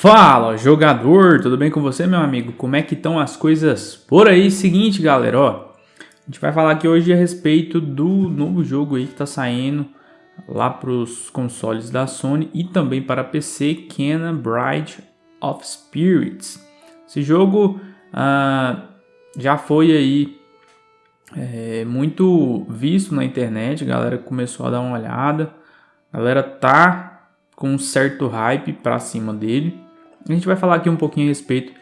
Fala, jogador, tudo bem com você, meu amigo? Como é que estão as coisas por aí? Seguinte, galera, ó, a gente vai falar aqui hoje a respeito do novo jogo aí que tá saindo lá para os consoles da Sony e também para PC, Kena Bride of Spirits. Esse jogo ah, já foi aí é, muito visto na internet, a galera começou a dar uma olhada, a galera tá com um certo hype para cima dele. A gente vai falar aqui um pouquinho a respeito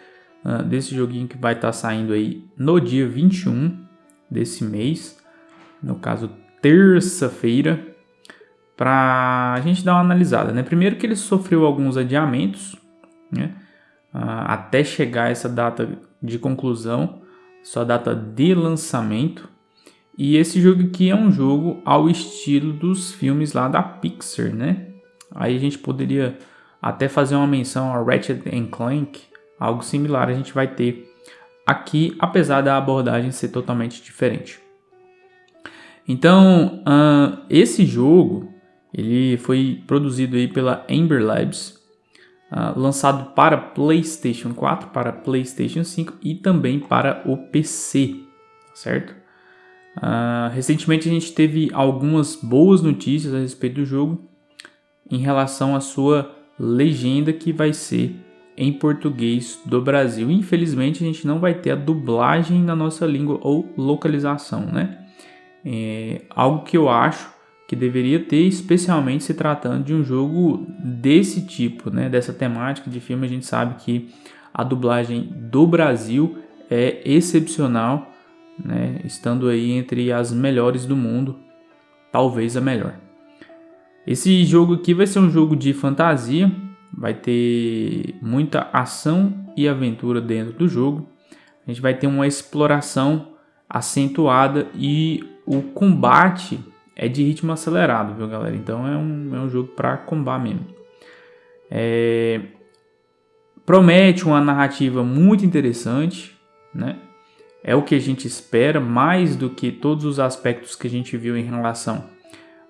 uh, desse joguinho que vai estar tá saindo aí no dia 21 desse mês, no caso terça-feira, para a gente dar uma analisada. Né? Primeiro que ele sofreu alguns adiamentos, né? uh, até chegar essa data de conclusão, sua data de lançamento. E esse jogo aqui é um jogo ao estilo dos filmes lá da Pixar, né? Aí a gente poderia até fazer uma menção a Ratchet Clank, algo similar a gente vai ter aqui, apesar da abordagem ser totalmente diferente. Então, uh, esse jogo ele foi produzido aí pela Amber Labs, uh, lançado para PlayStation 4, para PlayStation 5 e também para o PC, certo? Uh, recentemente a gente teve algumas boas notícias a respeito do jogo em relação à sua legenda que vai ser em português do Brasil. Infelizmente a gente não vai ter a dublagem na nossa língua ou localização, né? É algo que eu acho que deveria ter, especialmente se tratando de um jogo desse tipo, né? Dessa temática de filme, a gente sabe que a dublagem do Brasil é excepcional, né? Estando aí entre as melhores do mundo, talvez a melhor. Esse jogo aqui vai ser um jogo de fantasia, vai ter muita ação e aventura dentro do jogo. A gente vai ter uma exploração acentuada e o combate é de ritmo acelerado, viu galera? Então é um, é um jogo para combar mesmo. É... Promete uma narrativa muito interessante, né? É o que a gente espera, mais do que todos os aspectos que a gente viu em relação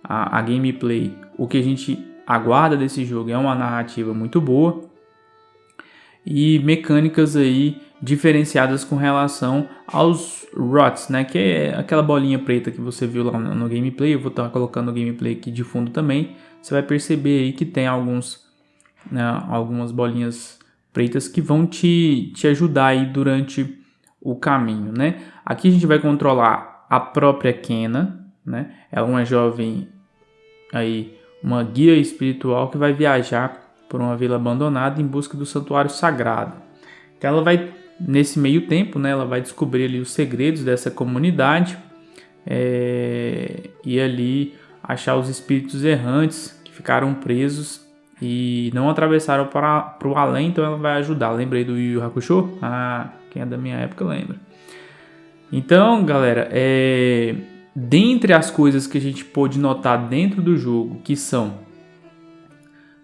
a, gameplay, o que a gente aguarda desse jogo é uma narrativa muito boa e mecânicas aí diferenciadas com relação aos ROTs, né? Que é aquela bolinha preta que você viu lá no, gameplay. Eu vou estar colocando o gameplay aqui de fundo também. Você vai perceber aí que tem alguns, né, algumas bolinhas pretas que vão te, te ajudar aí durante o caminho, né? Aqui a gente vai controlar a própria Kena, né? Ela é uma jovem aí, uma guia espiritual que vai viajar por uma vila abandonada em busca do santuário sagrado. Então ela vai nesse meio tempo, né? Ela vai descobrir ali os segredos dessa comunidade é, e ali achar os espíritos errantes que ficaram presos e não atravessaram para, o além, então ela vai ajudar. Lembrei do Yu Hakusho? Ah, quem é da minha época lembra. Então, galera, é, dentre as coisas que a gente pôde notar dentro do jogo que são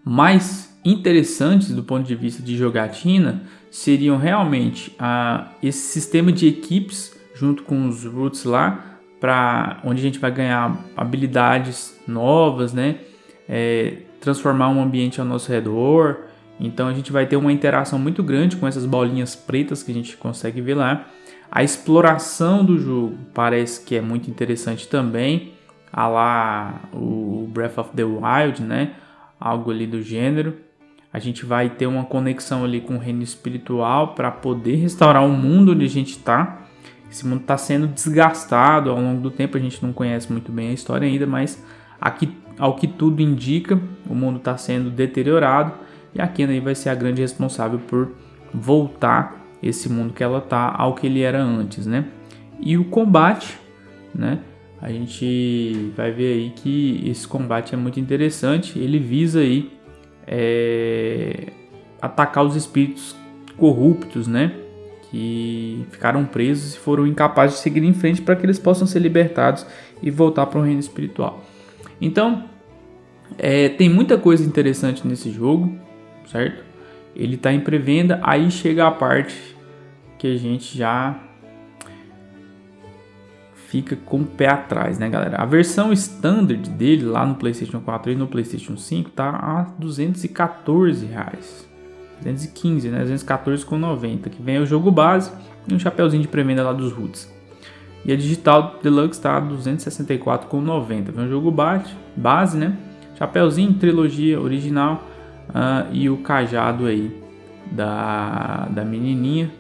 mais interessantes do ponto de vista de jogatina seriam realmente a, esse sistema de equipes junto com os roots lá para onde a gente vai ganhar habilidades novas, né? É, transformar um ambiente ao nosso redor. Então a gente vai ter uma interação muito grande com essas bolinhas pretas que a gente consegue ver lá. A exploração do jogo parece que é muito interessante também, a lá o Breath of the Wild, né? Algo ali do gênero. A gente vai ter uma conexão ali com o reino espiritual para poder restaurar o mundo onde a gente está. Esse mundo está sendo desgastado ao longo do tempo, a gente não conhece muito bem a história ainda, mas aqui, ao que tudo indica, o mundo está sendo deteriorado e a Kena vai ser a grande responsável por voltar esse mundo que ela tá ao que ele era antes, né? E o combate, né? A gente vai ver aí que esse combate é muito interessante. Ele visa aí é, atacar os espíritos corruptos, né? Que ficaram presos e foram incapazes de seguir em frente para que eles possam ser libertados e voltar para o reino espiritual. Então, é, tem muita coisa interessante nesse jogo, certo? Ele está em pré-venda, aí chega a parte que a gente já fica com o pé atrás, né, galera? A versão standard dele lá no PlayStation 4 e no PlayStation 5 tá a 214 reais. 215, né? 214,90. Que vem o jogo base e um chapéuzinho de pré-venda lá dos Roots. E a digital Deluxe tá 264,90. Vem o jogo base, base, né? Chapeuzinho, trilogia original uh, e o cajado aí da, da menininha.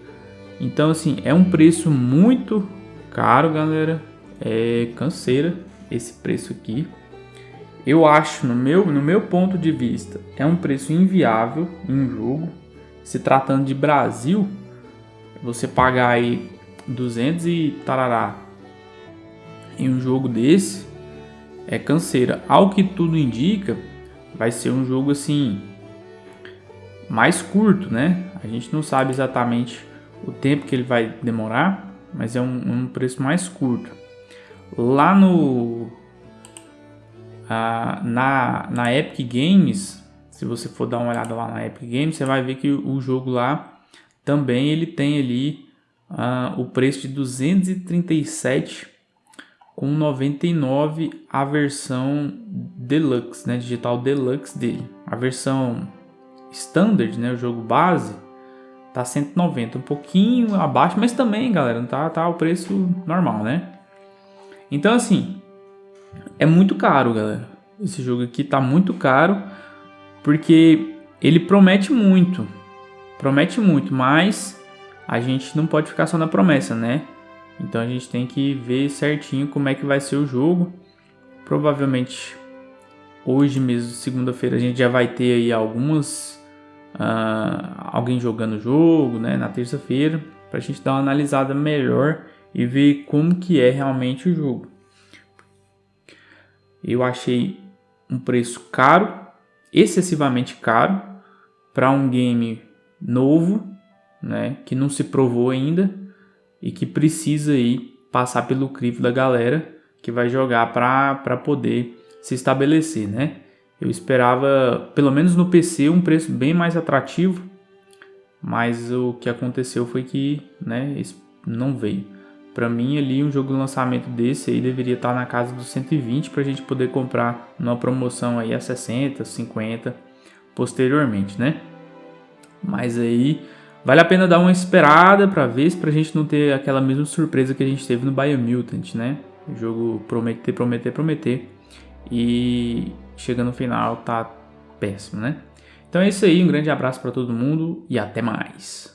Então, assim, é um preço muito caro, galera. É canseira esse preço aqui. Eu acho, no meu, no meu ponto de vista, é um preço inviável em um jogo. Se tratando de Brasil, você pagar aí 200 e tarará em um jogo desse é canseira. Ao que tudo indica, vai ser um jogo assim mais curto, né? A gente não sabe exatamente o tempo que ele vai demorar, mas é um, um preço mais curto. Lá no ah, na, na Epic Games, se você for dar uma olhada lá na Epic Games, você vai ver que o jogo lá também ele tem ali ah, o preço de 237 com 99 a versão deluxe, né, digital deluxe dele. A versão standard, né, o jogo base, tá 190, um pouquinho abaixo, mas também, galera, tá tá o preço normal, né? Então assim, é muito caro, galera. Esse jogo aqui tá muito caro porque ele promete muito. Promete muito, mas a gente não pode ficar só na promessa, né? Então a gente tem que ver certinho como é que vai ser o jogo. Provavelmente hoje mesmo, segunda-feira, a gente já vai ter aí algumas uh, alguém jogando o jogo, né? Na terça-feira, para a gente dar uma analisada melhor e ver como que é realmente o jogo. Eu achei um preço caro, excessivamente caro para um game novo, né? Que não se provou ainda e que precisa aí passar pelo crivo da galera que vai jogar para poder se estabelecer, né? Eu esperava, pelo menos no PC, um preço bem mais atrativo, mas o que aconteceu foi que, né, não veio. Para mim ali um jogo de lançamento desse aí deveria estar na casa dos 120 para a gente poder comprar numa promoção aí a 60, 50 posteriormente, né? Mas aí Vale a pena dar uma esperada para ver se pra gente não ter aquela mesma surpresa que a gente teve no Biomutant, né? O jogo prometer, prometer, prometer e chega no final tá péssimo, né? Então é isso aí, um grande abraço para todo mundo e até mais.